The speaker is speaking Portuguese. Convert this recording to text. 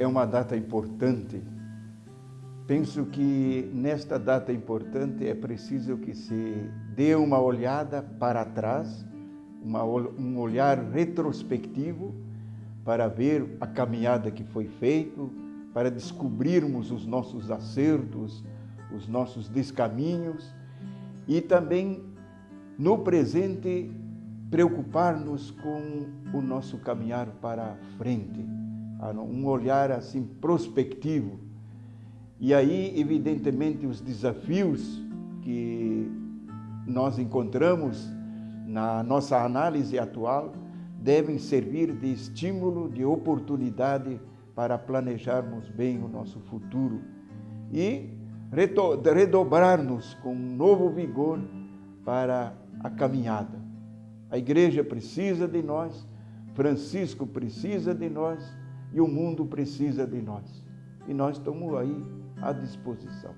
é uma data importante. Penso que nesta data importante é preciso que se dê uma olhada para trás, uma, um olhar retrospectivo para ver a caminhada que foi feita, para descobrirmos os nossos acertos, os nossos descaminhos e também no presente preocupar-nos com o nosso caminhar para frente, um olhar assim prospectivo. E aí, evidentemente, os desafios que nós encontramos na nossa análise atual devem servir de estímulo, de oportunidade para planejarmos bem o nosso futuro e redobrar-nos com um novo vigor para a caminhada. A igreja precisa de nós, Francisco precisa de nós e o mundo precisa de nós. E nós estamos aí à disposição.